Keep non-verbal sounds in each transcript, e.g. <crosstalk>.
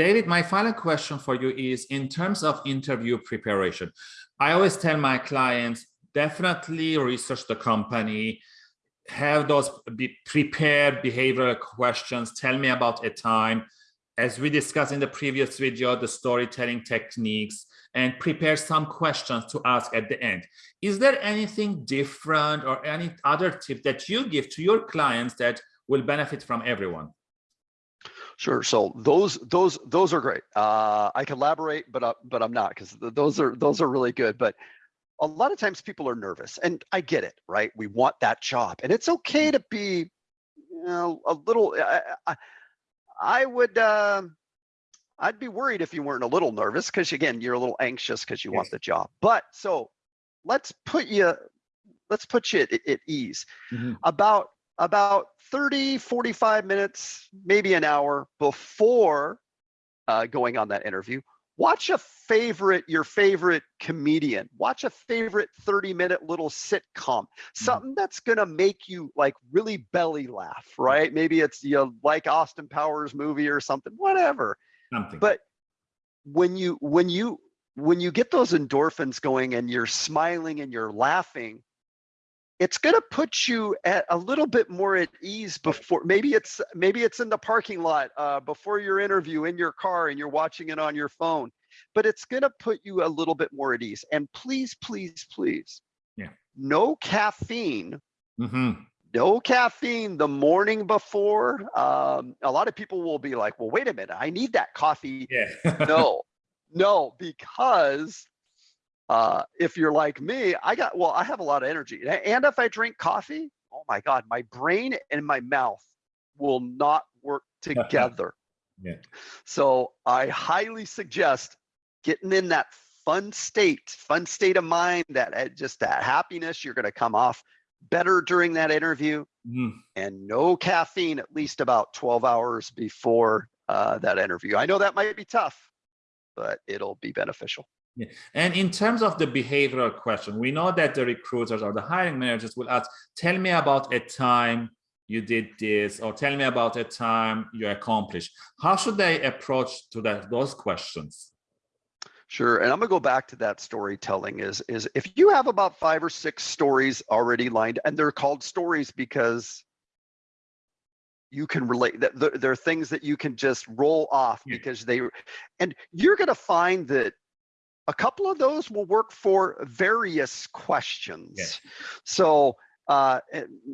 David, my final question for you is in terms of interview preparation. I always tell my clients, definitely research the company, have those be prepared behavioral questions, tell me about a time. As we discussed in the previous video, the storytelling techniques, and prepare some questions to ask at the end. Is there anything different or any other tip that you give to your clients that will benefit from everyone? Sure. So those those those are great. Uh, I collaborate, but uh, but I'm not because those are those are really good. But a lot of times people are nervous, and I get it, right? We want that job, and it's okay to be, you know, a little. I, I, I would. Uh, I'd be worried if you weren't a little nervous because again, you're a little anxious because you yes. want the job. But so let's put you let's put you at, at ease. Mm -hmm. About about 30, 45 minutes, maybe an hour before uh, going on that interview, watch a favorite, your favorite comedian, watch a favorite 30 minute little sitcom, mm-hmm. something that's gonna make you like really belly laugh, right? Maybe it's you know, like Austin Powers movie or something, whatever. Something. But when you when you when you get those endorphins going and you're smiling and you're laughing, it's going to put you at a little bit more at ease before maybe it's maybe it's in the parking lot uh, before your interview in your car and you're watching it on your phone but it's going to put you a little bit more at ease. And please please please yeah. no caffeine. Mm-hmm. no caffeine the morning before um, a lot of people will be like well wait a minute i need that coffee. Yeah. <laughs> No no because uh, if you're like me, I got, well, I have a lot of energy. And if I drink coffee, oh my God, my brain and my mouth will not work <laughs> together. yeah. So I highly suggest getting in that fun state, fun state of mind, that uh, just that happiness, you're going to come off better during that interview mm. and no caffeine at least about 12 hours before uh, that interview. I know that might be tough, but it'll be beneficial. Yeah. And in terms of the behavioral question, we know that the recruiters or the hiring managers will ask, tell me about a time you did this, or tell me about a time you accomplished. How should they approach to that, those questions? Sure, and I'm gonna go back to that storytelling is, is if you have about five or six stories already lined, and they're called stories because you can relate that there are things that you can just roll off yeah. because they and you're going to find that a couple of those will work for various questions. So uh,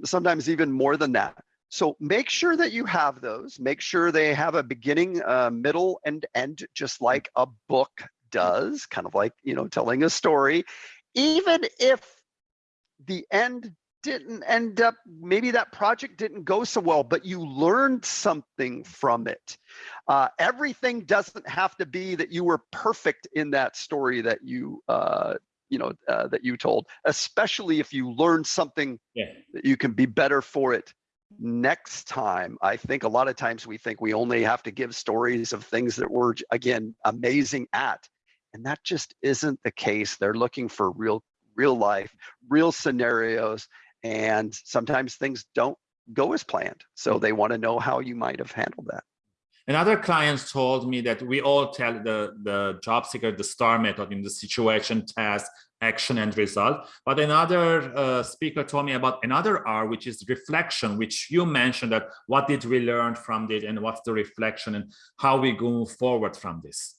sometimes even more than that. So make sure that you have those. Make sure they have a beginning, uh, middle, and end, just like a book does, kind of like, you know, telling a story. Even if the end didn't end up, maybe that project didn't go so well, but you learned something from it. Uh, everything doesn't have to be that you were perfect in that story that you, uh, you know, uh, that you told, especially if you learned something yeah. that you can be better for it next time. I think a lot of times we think we only have to give stories of things that we're, again, amazing at. And that just isn't the case. They're looking for real real life, real scenarios, and sometimes things don't go as planned. So mm. they want to know how you might have handled that. And other clients told me that we all tell the, the job seeker the STAR method in the situation, task, action, and result. But another uh, speaker told me about another R, which is reflection, which you mentioned that what did we learn from this and what's the reflection and how we go forward from this?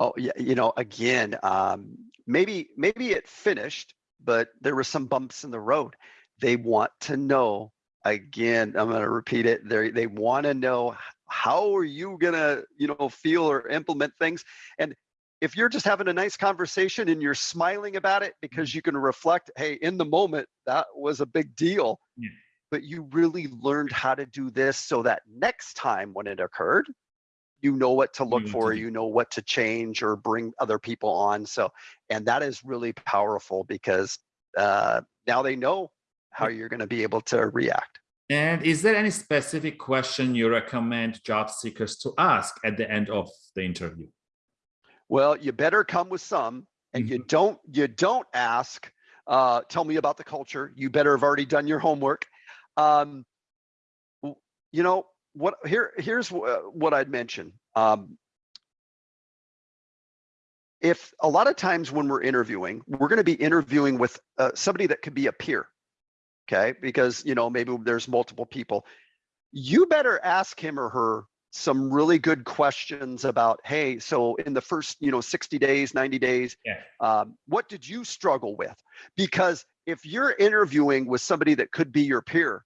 Oh, yeah, you know, again, um, maybe maybe it finished but there were some bumps in the road. They want to know, again, I'm going to repeat it. They, they want to know how are you going to, you know, feel or implement things. And if you're just having a nice conversation and you're smiling about it because mm-hmm. you can reflect, hey, in the moment, that was a big deal. Yeah. But you really learned how to do this so that next time when it occurred, you know what to look for you know what to change or bring other people on so and that is really powerful because uh, now they know how you're going to be able to react. And is there any specific question you recommend job seekers to ask at the end of the interview? Well you better come with some and mm -hmm. you mm-hmm. don't you don't ask uh, tell me about the culture. You better have already done your homework. Um, you know what here here's what I'd mention. Um, if a lot of times when we're interviewing, we're going to be interviewing with uh, somebody that could be a peer, okay? Because you know maybe there's multiple people. You better ask him or her some really good questions about, hey, so in the first you know 60 days, 90 days, Yeah. um, what did you struggle with? Because if you're interviewing with somebody that could be your peer,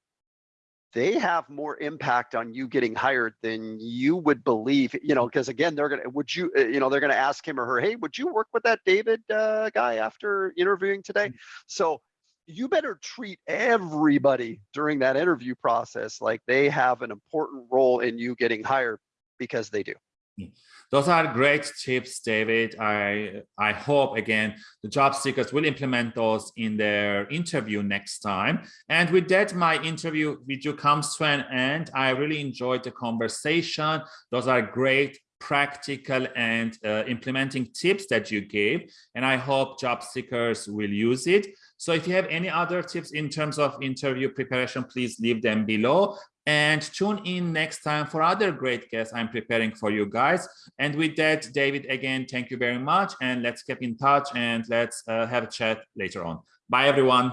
they have more impact on you getting hired than you would believe you know because again they're gonna would you uh, you know they're gonna ask him or her hey would you work with that david uh, guy after interviewing today? So you better treat everybody during that interview process like they have an important role in you getting hired because they do Those are great tips, David. I, I hope, again, the job seekers will implement those in their interview next time. And with that, my interview with you comes to an end. I really enjoyed the conversation. Those are great practical and uh, implementing tips that you gave. And I hope job seekers will use it. So if you have any other tips in terms of interview preparation, please leave them below and tune in next time for other great guests I'm preparing for you guys. And with that, David, again, thank you very much. And let's keep in touch and let's uh, have a chat later on. Bye, everyone.